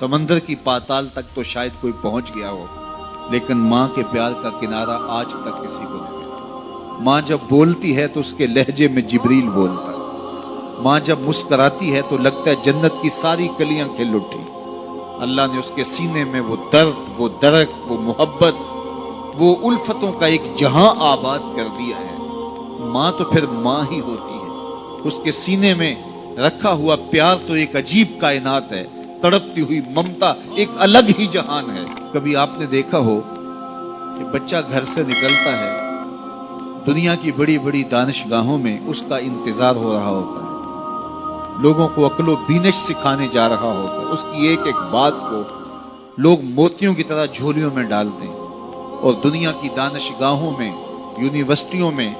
समंदर की पाताल तक तो शायद कोई पहुँच गया हो, लेकिन माँ के प्यार का किनारा आज तक किसी को नहीं माँ जब बोलती है तो उसके लहजे में जिबरील बोलता है। माँ जब मुस्कराती है तो लगता है जन्नत की सारी कलियाँ खिल उठी। अल्लाह ने उसके सीने में वो दर्द, वो दरक, वो मोहब्बत, वो उल्फतों का एक जहाँ आबाद कर दिया है। माँ तो फिर माँ ही होती है। उसके सीने में रखा हुआ प्यार तो एक अजीब कायनात है। तड़पती हुई ममता एक अलग ही जहान है। कभी आपने देखा हो कि बच्चा घर से निकलता है, दुनिया की बड़ी बड़ी दानिशगाहों में उसका इंतज़ार हो रहा होता है। लोगों को अकलो बीनश सिखाने जा रहा होता है। उसकी एक एक बात को लोग मोतियों की तरह झोलियों में डालते हैं। और दुनिया की दानिशगाहों में, यूनिवर्सिटियों में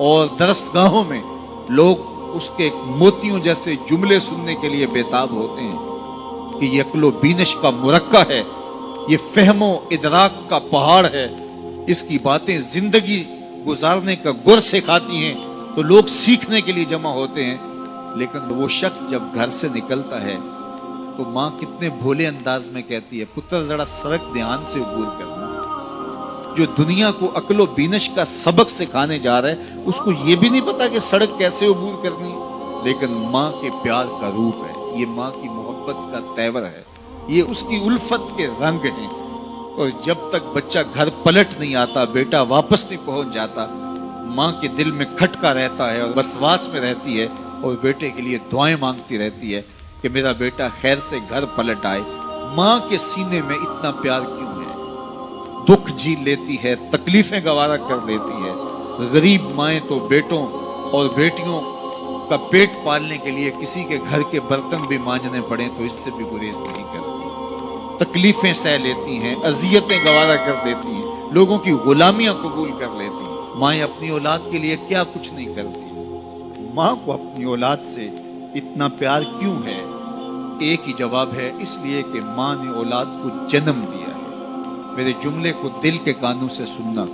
और दरसगाहों में लोग उसके मोतियों जैसे जुमले सुनने के लिए बेताब होते हैं। कि ये अकलो बीनश का मुरक्का है, ये फहमो इदराक का पहाड़ है, इसकी बातें ज़िंदगी गुजारने का गुर सिखाती हैं तो लोग सीखने के लिए जमा होते हैं, लेकिन वो शख्स जब घर से निकलता है तो माँ कितने भोले अंदाज में कहती है, पुत्र, जरा सड़क ध्यान से अबूर करना। जो दुनिया को अकलो बीनश का सबक सिखाने जा रहा है, उसको ये भी नहीं पता कि सड़क कैसे अबूर करनी। लेकिन माँ के प्यार का रूप है, ये माँ की मोहब्बत का तेवर है, ये उसकी उल्फत के रंग हैं। और जब तक बच्चा घर पलट नहीं आता, बेटा वापस नहीं पहुँच जाता, माँ के दिल में खटका रहता है और बसवास में रहती है और बेटे के लिए दुआएँ मांगती रहती है कि मेरा बेटा खैर से घर पलट आए। माँ के सीने में इतना प्यार क्यों है? दुख जी लेती है, तकलीफें गवारा कर लेती है। गरीब माए तो बेटों और बेटियों का पेट पालने के लिए किसी के घर के बर्तन भी मांझने पड़े तो इससे भी गुरेज नहीं करती। तकलीफें सह लेती हैं, अजियतें गवारा कर देती हैं, लोगों की गुलामियाँ कबूल कर लेती हैं। माए अपनी औलाद के लिए क्या कुछ नहीं करती? माँ को अपनी औलाद से इतना प्यार क्यों है? एक ही जवाब है, इसलिए कि माँ ने औलाद को जन्म दिया है। मेरे जुमले को दिल के कानों से सुनना।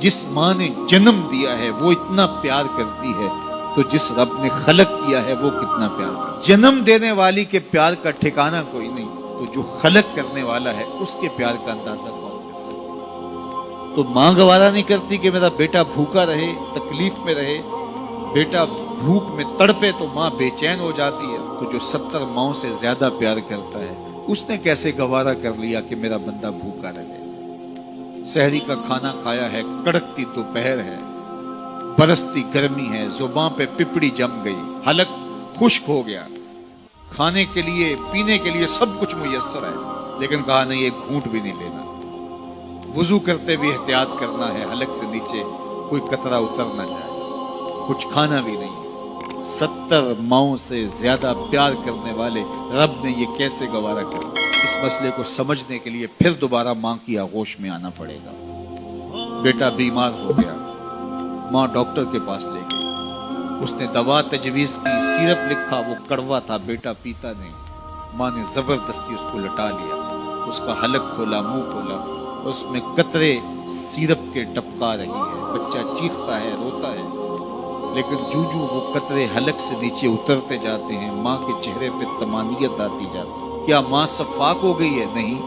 जिस माँ ने जन्म दिया है, वो इतना प्यार करती है तो जिस रब ने खलक किया है, वो कितना प्यार कर जन्म देने वाली के प्यार का ठिकाना कोई नहीं तो जो खलक करने वाला है, उसके प्यार का अंदाज़ा कौन कर सकता तो माँ गवारा नहीं करती कि मेरा बेटा भूखा रहे, तकलीफ़ में रहे, बेटा भूख में तड़पे तो माँ बेचैन हो जाती है। तो जो सत्तर माओ से ज़्यादा प्यार करता है, उसने कैसे गवारा कर लिया कि मेरा बंदा भूखा रहे? शहरी का खाना खाया है, कड़कती दोपहर है। बरसती गर्मी है ज़ुबान पे पिपड़ी जम गई, हलक खुश्क हो गया। खाने के लिए, पीने के लिए सब कुछ मुयसर है, लेकिन कहा, नहीं, एक घूट भी नहीं लेना। वज़ू करते भी एहतियात करना है, हलक से नीचे कोई कतरा उतर ना जाए। कुछ खाना भी नहीं सत्तर माओ से ज़्यादा प्यार करने वाले रब ने ये कैसे गवारा कर इस मसले को समझने के लिए फिर दोबारा माँ की आगोश में आना पड़ेगा। बेटा बीमार हो गया। माँ डॉक्टर के पास ले गई। उसने दवा तजवीज़ की, सिरप लिखा, वो कड़वा था, बेटा पीता नहीं। माँ ने ज़बरदस्ती उसको लटा लिया। उसका हलक खोला, मुँह खोला। उसमें कतरे, सिरप के टपका रही है। बच्चा चीखता है, रोता है। लेकिन जू जू वो कतरे हलक से नीचे उतरते जाते हैं। माँ के चेहरे पे तमानियत आती जाती क्या माँ सफाक हो गई है? नहीं।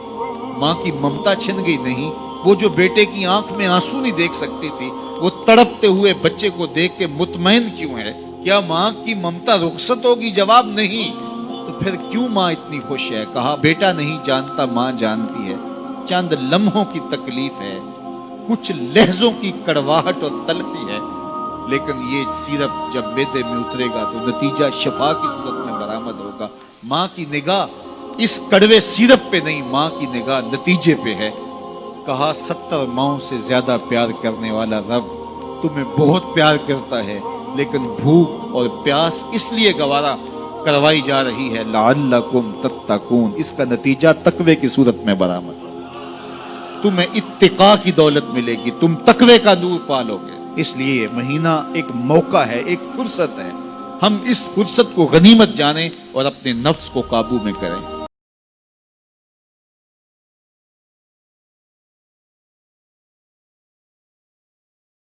माँ की ममता छिन गई? नहीं। वो जो बेटे की आँख में आँसू नहीं देख सकती थी वो तड़पते हुए बच्चे को देख के मुतमैन क्यों है? क्या माँ की ममता रुखसत होगी? जवाब नहीं। तो फिर क्यों माँ इतनी खुश है? कहा, बेटा नहीं जानता, माँ जानती है। चंद लम्हों की तकलीफ़ है। कुछ लहजों की कड़वाहट और तलफी है। लेकिन ये सिरप जब बेदे में उतरेगा तो नतीजा शफा की सूरत में बरामद होगा। माँ की निगाह इस कड़वे सिरप पे नहीं, माँ की निगाह नतीजे पे है। कहा सत्तर माओ से ज़्यादा प्यार करने वाला रब तुम्हें बहुत प्यार करता है, लेकिन भूख और प्यास इसलिए गवारा करवाई जा रही है लाकुम तत्तकून। इसका नतीजा तकवे की सूरत में बरामद। तुम्हें इत्तिका की दौलत मिलेगी, तुम तकवे का नूर पालोगे। इसलिए महीना एक मौका है, एक फुर्सत है। हम इस फुर्सत को गनीमत जाने और अपने नफ्स को काबू में करें।